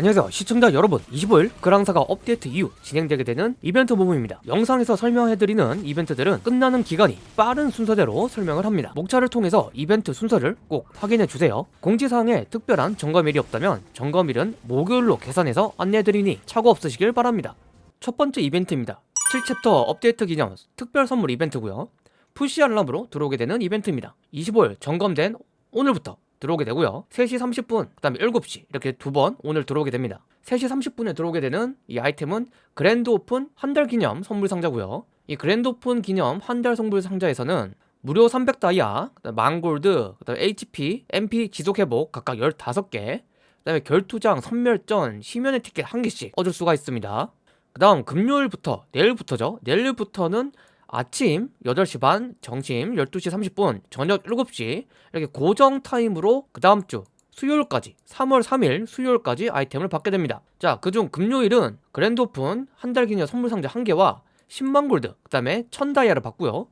안녕하세요. 시청자 여러분 25일 그랑사가 업데이트 이후 진행되게 되는 이벤트 부분입니다. 영상에서 설명해드리는 이벤트들은 끝나는 기간이 빠른 순서대로 설명을 합니다. 목차를 통해서 이벤트 순서를 꼭 확인해주세요. 공지사항에 특별한 점검일이 없다면 점검일은 목요일로 계산해서 안내해드리니 착오 없으시길 바랍니다. 첫 번째 이벤트입니다. 7챕터 업데이트 기념 특별 선물 이벤트고요. 푸시 알람으로 들어오게 되는 이벤트입니다. 25일 점검된 오늘부터 들어오게 되고요. 3시 30분 그 다음에 7시 이렇게 두 번 오늘 들어오게 됩니다. 3시 30분에 들어오게 되는 이 아이템은 그랜드 오픈 한 달 기념 선물 상자고요. 이 그랜드 오픈 기념 한 달 선물 상자에서는 무료 300다이아, 만 골드, 그 다음에 HP, MP 지속 회복 각각 15개 그 다음에 결투장, 섬멸전, 심연의 티켓 한 개씩 얻을 수가 있습니다. 그 다음 금요일부터 내일부터죠. 내일부터는 아침 8시 반, 점심 12시 30분, 저녁 7시 이렇게 고정 타임으로 그 다음 주 수요일까지 3월 3일 수요일까지 아이템을 받게 됩니다. 자 그중 금요일은 그랜드 오픈 한 달 기념 선물 상자 1개와 10만 골드 그 다음에 1000다이아를 받고요.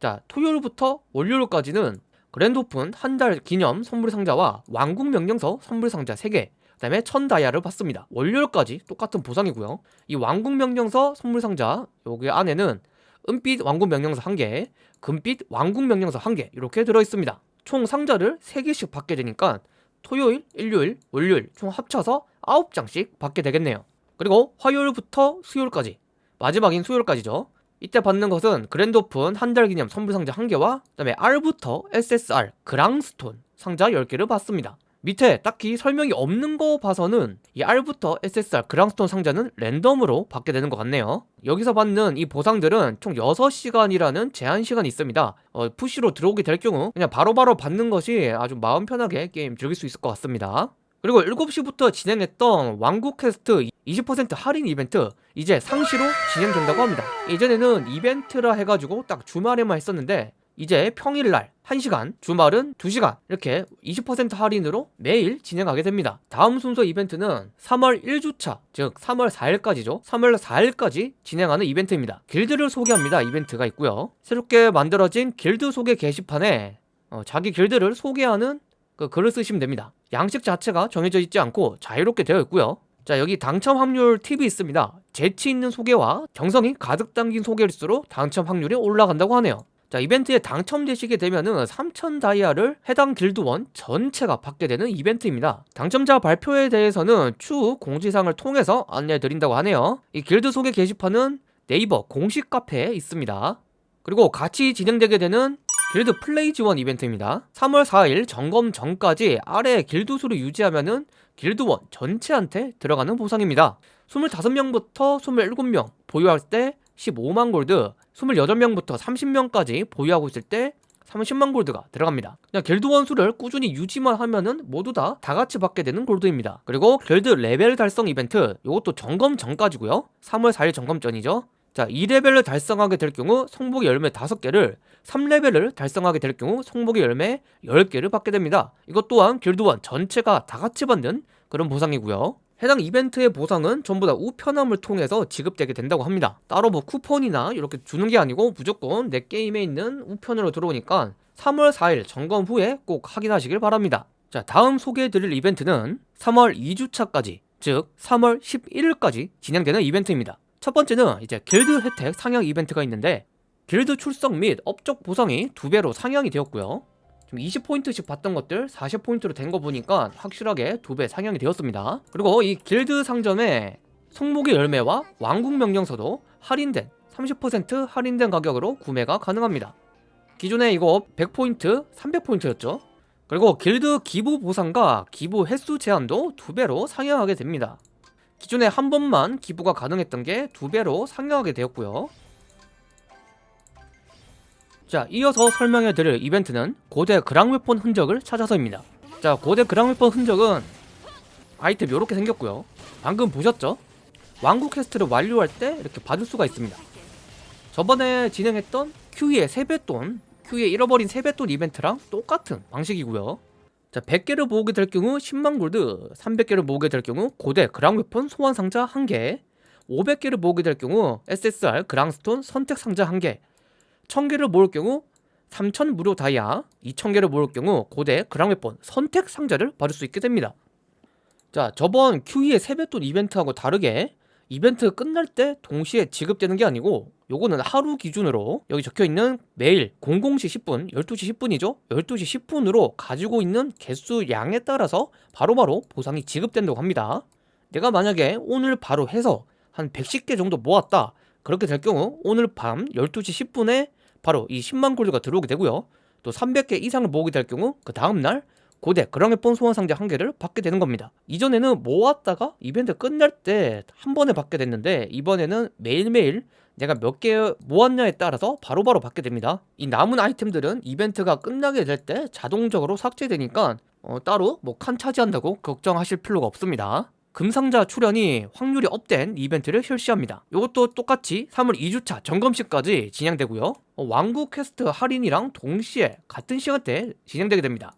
자 토요일부터 월요일까지는 그랜드 오픈 한 달 기념 선물 상자와 왕국 명령서 선물 상자 3개 그 다음에 1000다이아를 받습니다. 월요일까지 똑같은 보상이고요. 이 왕국 명령서 선물 상자 여기 안에는 은빛 왕국 명령서 1개, 금빛 왕국 명령서 1개 이렇게 들어있습니다. 총 상자를 3개씩 받게 되니까 토요일, 일요일, 월요일 총 합쳐서 9장씩 받게 되겠네요. 그리고 화요일부터 수요일까지 마지막인 수요일까지죠. 이때 받는 것은 그랜드 오픈 한 달 기념 선물 상자 1개와 그 다음에 R부터 SSR 그랑스톤 상자 10개를 받습니다. 밑에 딱히 설명이 없는 거 봐서는 이 R부터 SSR 그랑스톤 상자는 랜덤으로 받게 되는 것 같네요. 여기서 받는 이 보상들은 총 6시간이라는 제한 시간이 있습니다. 어, 푸시로 들어오게 될 경우 그냥 바로바로 바로 받는 것이 아주 마음 편하게 게임 즐길 수 있을 것 같습니다. 그리고 7시부터 진행했던 왕국 퀘스트 20% 할인 이벤트 이제 상시로 진행된다고 합니다. 예전에는 이벤트라 해가지고 딱 주말에만 했었는데 이제 평일날 1시간, 주말은 2시간 이렇게 20% 할인으로 매일 진행하게 됩니다. 다음 순서 이벤트는 3월 1주차, 즉 3월 4일까지죠. 3월 4일까지 진행하는 이벤트입니다. 길드를 소개합니다. 이벤트가 있고요. 새롭게 만들어진 길드 소개 게시판에 어, 자기 길드를 소개하는 그 글을 쓰시면 됩니다. 양식 자체가 정해져 있지 않고 자유롭게 되어 있고요. 자 여기 당첨 확률 팁이 있습니다. 재치 있는 소개와 정성이 가득 담긴 소개일수록 당첨 확률이 올라간다고 하네요. 자 이벤트에 당첨되시게 되면은 3000 다이아를 해당 길드원 전체가 받게 되는 이벤트입니다. 당첨자 발표에 대해서는 추후 공지사항을 통해서 안내해 드린다고 하네요. 이 길드 소개 게시판은 네이버 공식 카페에 있습니다. 그리고 같이 진행되게 되는 길드 플레이 지원 이벤트입니다. 3월 4일 점검 전까지 아래 길드 수를 유지하면은 길드원 전체한테 들어가는 보상입니다. 25명부터 27명 보유할 때 15만 골드 28명부터 30명까지 보유하고 있을 때 30만 골드가 들어갑니다. 그냥 길드 원수를 꾸준히 유지만 하면은 모두 다 다같이 받게 되는 골드입니다. 그리고 길드 레벨 달성 이벤트 이것도 점검 전까지고요. 3월 4일 점검 전이죠. 자 2레벨을 달성하게 될 경우 성복의 열매 5개를 3레벨을 달성하게 될 경우 성복의 열매 10개를 받게 됩니다. 이것 또한 길드원 전체가 다같이 받는 그런 보상이고요 해당 이벤트의 보상은 전부 다 우편함을 통해서 지급되게 된다고 합니다. 따로 뭐 쿠폰이나 이렇게 주는 게 아니고 무조건 내 게임에 있는 우편으로 들어오니까 3월 4일 점검 후에 꼭 확인하시길 바랍니다. 자 다음 소개해드릴 이벤트는 3월 2주차까지 즉 3월 11일까지 진행되는 이벤트입니다. 첫 번째는 이제 길드 혜택 상향 이벤트가 있는데 길드 출석 및 업적 보상이 두배로 상향이 되었고요 20포인트씩 받던 것들 40포인트로 된 거 보니까 확실하게 두 배 상향이 되었습니다. 그리고 이 길드 상점에 성목의 열매와 왕국 명령서도 할인된 30% 할인된 가격으로 구매가 가능합니다. 기존에 이거 100포인트, 300포인트였죠? 그리고 길드 기부 보상과 기부 횟수 제한도 두배로 상향하게 됩니다. 기존에 한 번만 기부가 가능했던 게 두배로 상향하게 되었고요 자 이어서 설명해 드릴 이벤트는 고대 그랑웨폰 흔적을 찾아서입니다. 자 고대 그랑웨폰 흔적은 아이템 이렇게 생겼고요. 방금 보셨죠? 왕국 퀘스트를 완료할 때 이렇게 받을 수가 있습니다. 저번에 진행했던 큐의 세뱃돈 큐의 잃어버린 세뱃돈 이벤트랑 똑같은 방식이고요. 자 100개를 모으게 될 경우 10만 골드 300개를 모으게 될 경우 고대 그랑웨폰 소환 상자 1개 500개를 모으게 될 경우 SSR 그랑스톤 선택 상자 1개 1000개를 모을 경우 3000 무료 다이아 2000개를 모을 경우 고대 그랑웨폰 선택 상자를 받을 수 있게 됩니다. 자 저번 QE의 세뱃돈 이벤트하고 다르게 이벤트 끝날 때 동시에 지급되는 게 아니고 요거는 하루 기준으로 여기 적혀있는 매일 00시 10분 12시 10분이죠? 12시 10분으로 가지고 있는 개수 양에 따라서 바로바로 보상이 지급된다고 합니다. 내가 만약에 오늘 바로 해서 한 110개 정도 모았다 그렇게 될 경우 오늘 밤 12시 10분에 바로 이 10만 골드가 들어오게 되고요. 또 300개 이상을 모으게 될 경우 그 다음날 고대 그랑웨폰 소환 상자 한 개를 받게 되는 겁니다. 이전에는 모았다가 이벤트 끝날 때 한 번에 받게 됐는데 이번에는 매일매일 내가 몇 개 모았냐에 따라서 바로바로 받게 됩니다. 이 남은 아이템들은 이벤트가 끝나게 될 때 자동적으로 삭제되니까 어, 따로 뭐 칸 차지한다고 걱정하실 필요가 없습니다 금상자 출현이 확률이 업된 이벤트를 실시합니다. 이것도 똑같이 3월 2주차 점검 시까지 진행되고요. 어, 왕국 퀘스트 할인이랑 동시에 같은 시간대에 진행되게 됩니다.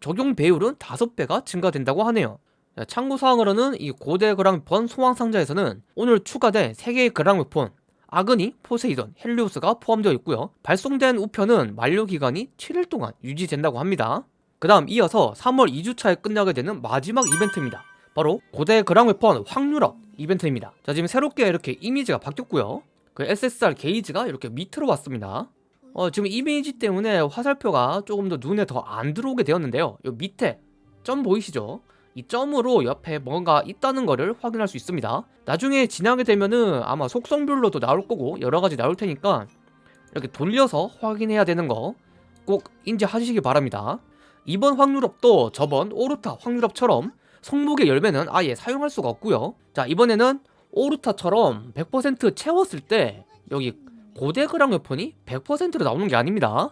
적용 배율은 5배가 증가된다고 하네요. 자, 참고사항으로는 이 고대 그랑웨폰 소환 상자에서는 오늘 추가된 3개의 그랑웨폰 아그니, 포세이돈, 헬리오스가 포함되어 있고요. 발송된 우편은 만료 기간이 7일 동안 유지된다고 합니다. 그 다음 이어서 3월 2주차에 끝나게 되는 마지막 이벤트입니다 바로 고대 그랑웨폰 확률업 이벤트입니다. 자 지금 새롭게 이렇게 이미지가 바뀌었고요. 그 SSR 게이지가 이렇게 밑으로 왔습니다. 어, 지금 이미지 때문에 화살표가 조금 더 눈에 더 안 들어오게 되었는데요. 요 밑에 점 보이시죠? 이 점으로 옆에 뭔가 있다는 것을 확인할 수 있습니다. 나중에 지나게 되면은 아마 속성별로도 나올 거고 여러가지 나올 테니까 이렇게 돌려서 확인해야 되는 거 꼭 인지하시기 바랍니다. 이번 확률업도 저번 오르타 확률업처럼 성목의 열매는 아예 사용할 수가 없고요. 자 이번에는 오르타처럼 100% 채웠을 때 여기 고대 그랑 웨폰이 100%로 나오는 게 아닙니다.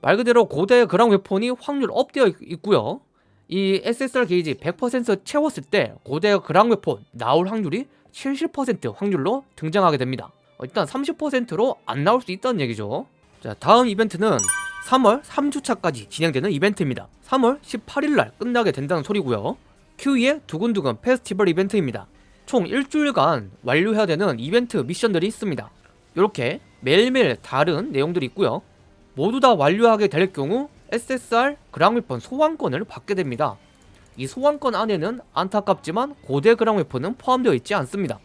말 그대로 고대 그랑 웨폰이 확률 업되어 있고요. 이 SSR 게이지 100% 채웠을 때 고대 그랑 웨폰 나올 확률이 70% 확률로 등장하게 됩니다. 어, 일단 30%로 안 나올 수 있다는 얘기죠. 자 다음 이벤트는 3월 3주차까지 진행되는 이벤트입니다. 3월 18일날 끝나게 된다는 소리고요 큐이의 두근두근 페스티벌 이벤트입니다. 총 일주일간 완료해야 되는 이벤트 미션들이 있습니다. 이렇게 매일매일 다른 내용들이 있고요. 모두 다 완료하게 될 경우 SSR 그랑웨폰 소환권을 받게 됩니다. 이 소환권 안에는 안타깝지만 고대 그랑웨폰은 포함되어 있지 않습니다.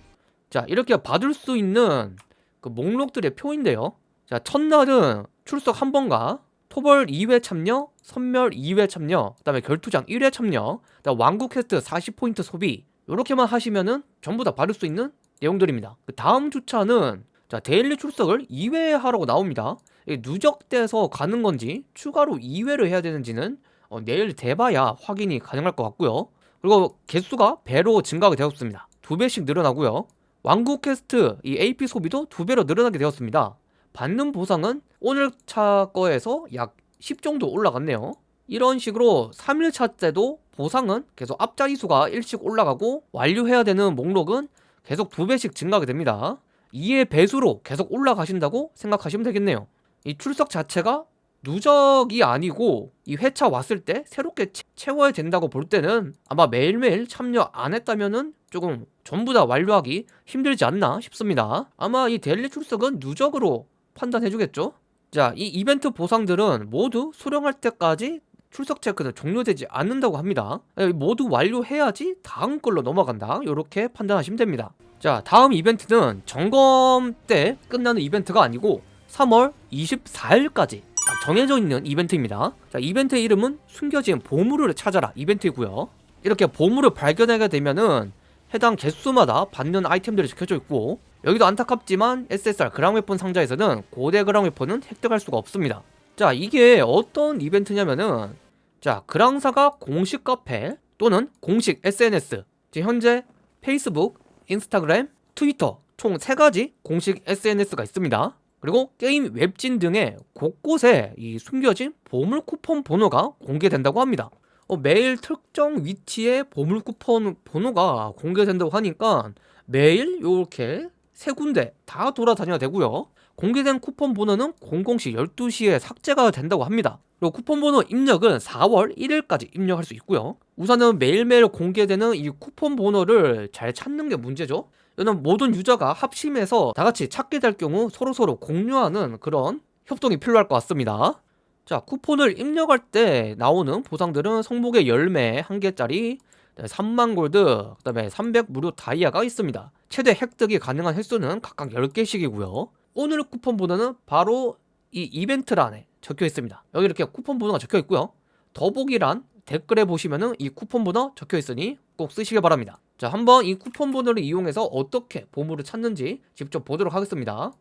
자 이렇게 받을 수 있는 그 목록들의 표인데요. 자 첫날은 출석 한 번과 토벌 2회 참여, 섬멸 2회 참여, 그 다음에 결투장 1회 참여, 그다음 왕국 퀘스트 40포인트 소비 이렇게만 하시면은 전부 다 받을 수 있는 내용들입니다. 그 다음 주차는 자 daily 출석을 2회 하라고 나옵니다. 누적돼서 가는 건지 추가로 2회를 해야 되는지는 어, 내일 돼봐야 확인이 가능할 것 같고요. 그리고 개수가 배로 증가가 되었습니다. 두 배씩 늘어나고요. 왕국 퀘스트 이 AP 소비도 두 배로 늘어나게 되었습니다 받는 보상은 오늘 차 거에서 약 10 정도 올라갔네요. 이런 식으로 3일차 때도 보상은 계속 앞자리수가 1씩 올라가고 완료해야 되는 목록은 계속 두 배씩 증가하게 됩니다. 이의 배수로 계속 올라가신다고 생각하시면 되겠네요. 이 출석 자체가 누적이 아니고 이 회차 왔을 때 새롭게 채워야 된다고 볼 때는 아마 매일매일 참여 안 했다면은 조금 전부 다 완료하기 힘들지 않나 싶습니다. 아마 이 데일리 출석은 누적으로 판단해 주겠죠? 자 이 이벤트 보상들은 모두 수령할 때까지 출석 체크는 종료되지 않는다고 합니다. 모두 완료해야지 다음 걸로 넘어간다. 이렇게 판단하시면 됩니다. 자 다음 이벤트는 점검 때 끝나는 이벤트가 아니고 3월 24일까지 딱 정해져 있는 이벤트입니다. 자 이벤트 이름은 숨겨진 보물을 찾아라 이벤트이고요. 이렇게 보물을 발견하게 되면은 해당 개수마다 받는 아이템들이 적혀져 있고 여기도 안타깝지만 SSR 그랑웨폰 상자에서는 고대 그랑웨폰은 획득할 수가 없습니다 자 이게 어떤 이벤트냐면은 자 그랑사가 공식 카페 또는 공식 SNS 지금 현재 페이스북 인스타그램, 트위터 총 3가지 공식 SNS가 있습니다. 그리고 게임 웹진 등의 곳곳에 이 숨겨진 보물 쿠폰 번호가 공개된다고 합니다. 어, 매일 특정 위치에 보물 쿠폰 번호가 공개된다고 하니까 매일 이렇게 세 군데 다 돌아다녀야 되고요. 공개된 쿠폰 번호는 00시 12시에 삭제가 된다고 합니다. 그리고 쿠폰 번호 입력은 4월 1일까지 입력할 수 있고요. 우선은 매일매일 공개되는 이 쿠폰 번호를 잘 찾는 게 문제죠. 이는 모든 유저가 합심해서 다 같이 찾게 될 경우 서로서로 공유하는 그런 협동이 필요할 것 같습니다. 자, 쿠폰을 입력할 때 나오는 보상들은 성목의 열매 1개짜리, 3만 골드, 그 다음에 300 무료 다이아가 있습니다. 최대 획득이 가능한 횟수는 각각 10개씩이고요. 오늘 쿠폰 번호는 바로 이 이벤트란에 적혀 있습니다. 여기 이렇게 쿠폰 번호가 적혀 있고요. 더보기란 댓글에 보시면은 이 쿠폰 번호 적혀 있으니 꼭 쓰시길 바랍니다. 자, 한번 이 쿠폰 번호를 이용해서 어떻게 보물을 찾는지 직접 보도록 하겠습니다.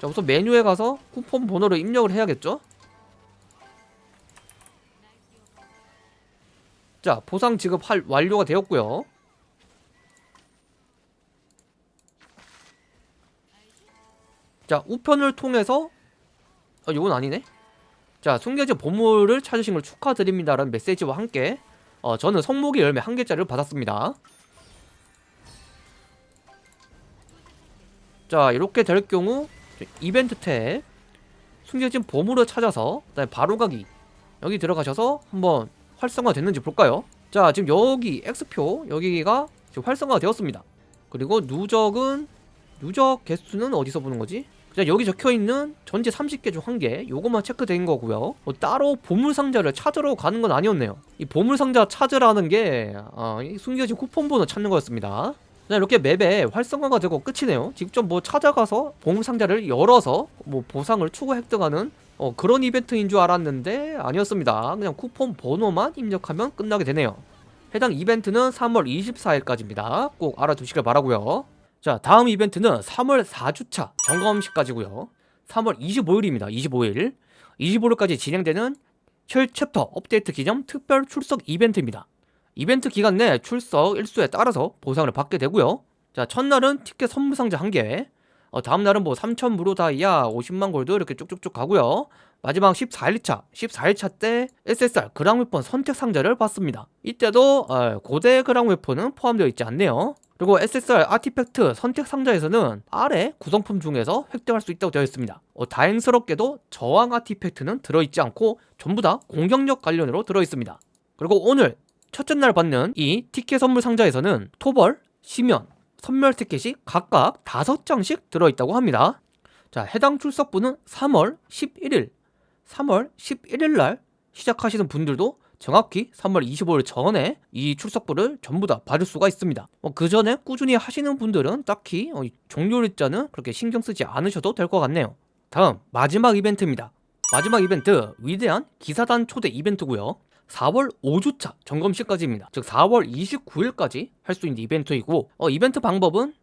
자, 우선 메뉴에 가서 쿠폰 번호를 입력을 해야겠죠? 자, 보상 지급 할 완료가 되었고요. 자, 우편을 통해서 아, 이건 아니네. 자, 숨겨진 보물을 찾으신 걸 축하드립니다 라는 메시지와 함께 어, 저는 성목의 열매 한 개짜리를 받았습니다. 자, 이렇게 될 경우 이벤트 탭 숨겨진 보물을 찾아서 그다음에 바로 가기 여기 들어가셔서 한번 활성화 됐는지 볼까요? 자, 지금 여기 X표 여기가 지금 활성화가 되었습니다. 그리고 누적은 누적 개수는 어디서 보는 거지? 자 여기 적혀있는 전체 30개 중한개 요것만 체크된 거고요 뭐 따로 보물상자를 찾으러 가는 건 아니었네요 이 보물상자 찾으라는 게 어, 이 숨겨진 쿠폰번호 찾는 거였습니다 자 이렇게 맵에 활성화가 되고 끝이네요 직접 뭐 찾아가서 보물상자를 열어서 뭐 보상을 추가 획득하는 어, 그런 이벤트인 줄 알았는데 아니었습니다. 그냥 쿠폰 번호만 입력하면 끝나게 되네요. 해당 이벤트는 3월 24일까지입니다. 꼭 알아두시길 바라고요. 자 다음 이벤트는 3월 4주차 점검 시까지고요. 3월 25일입니다. 25일. 25일까지 진행되는 신 챕터 업데이트 기념 특별 출석 이벤트입니다. 이벤트 기간 내 출석 일수에 따라서 보상을 받게 되고요. 자 첫날은 티켓 선물 상자 1개 어, 다음날은 뭐 3천 무료 다이아 50만 골드 이렇게 쭉쭉쭉 가고요 마지막 14일차 14일차 때 SSR 그랑 웨폰 선택 상자를 받습니다 이때도 어, 고대 그랑 웨폰은 포함되어 있지 않네요 그리고 SSR artifact 선택 상자에서는 아래 구성품 중에서 획득할 수 있다고 되어 있습니다. 어, 다행스럽게도 저항 artifact는 들어있지 않고 전부 다 공격력 관련으로 들어있습니다. 그리고 오늘 첫째 날 받는 이 티켓 선물 상자에서는 토벌, 시면, 선멸 티켓이 각각 5장씩 들어있다고 합니다. 자, 해당 출석부는 3월 11일, 3월 11일 날 시작하시는 분들도 정확히 3월 25일 전에 이 출석부를 전부 다 받을 수가 있습니다. 어, 그 전에 꾸준히 하시는 분들은 딱히 어, 종료일자는 그렇게 신경 쓰지 않으셔도 될 것 같네요. 다음 마지막 이벤트입니다. 마지막 이벤트 위대한 기사단 초대 이벤트고요. 4월 5주차 점검 시까지입니다. 즉 4월 29일까지 할 수 있는 이벤트이고 어, 이벤트 방법은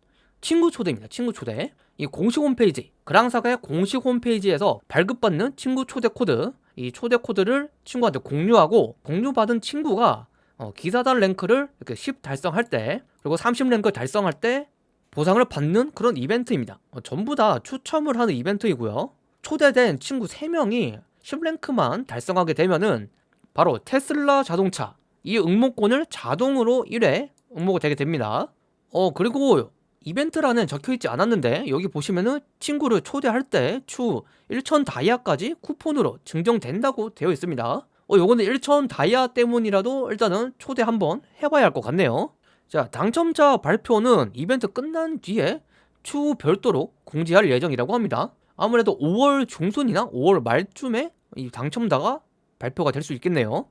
친구 초대입니다. 친구 초대. 이 공식 홈페이지 그랑사가의 공식 홈페이지에서 발급받는 친구 초대 코드 이 초대 코드를 친구한테 공유하고 공유받은 친구가 어, 기사단 랭크를 이렇게 10 달성할 때 그리고 30 랭크 달성할 때 보상을 받는 그런 이벤트입니다. 어, 전부 다 추첨을 하는 이벤트이고요. 초대된 친구 3명이 10랭크만 달성하게 되면은 바로 테슬라 자동차. 이 응모권을 자동으로 1회 응모가 되게 됩니다. 어 그리고 이벤트란에 적혀있지 않았는데 여기 보시면은 친구를 초대할 때추 1천 다이아까지 쿠폰으로 증정된다고 되어 있습니다. 어 요거는 1천 다이아 때문이라도 일단은 초대 한번 해봐야 할 것 같네요. 자 당첨자 발표는 이벤트 끝난 뒤에 추후 별도로 공지할 예정이라고 합니다. 아무래도 5월 중순이나 5월 말쯤에 이 당첨자가 발표가 될 수 있겠네요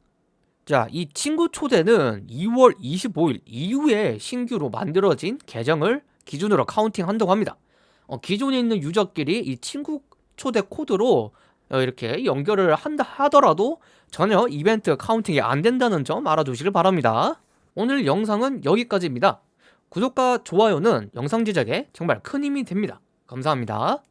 자, 이 친구 초대는 2월 25일 이후에 신규로 만들어진 계정을 기준으로 counting 한다고 합니다. 어, 기존에 있는 유저끼리 이 친구 초대 코드로 어, 이렇게 연결을 한다 하더라도 전혀 이벤트 카운팅이 안 된다는 점 알아두시길 바랍니다. 오늘 영상은 여기까지입니다. 구독과 좋아요는 영상 제작에 정말 큰 힘이 됩니다. 감사합니다.